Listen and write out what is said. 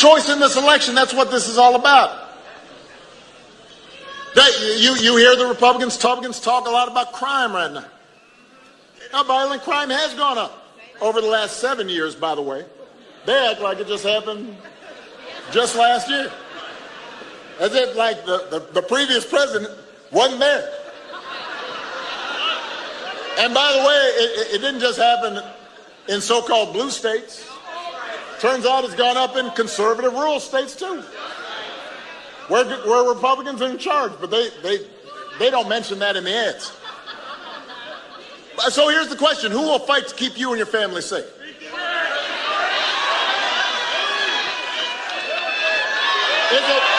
choice in this election. That's what this is all about. That, you, you hear the Republicans, Republicans talk a lot about crime right now. Now, violent crime has gone up over the last seven years, by the way. They act like it just happened just last year. As if like the, the, the previous president wasn't there. And by the way, it, it didn't just happen in so-called blue states. Turns out it's gone up in conservative rural states too. Where, where Republicans are in charge, but they, they, they don't mention that in the ads. So here's the question. Who will fight to keep you and your family safe? Is it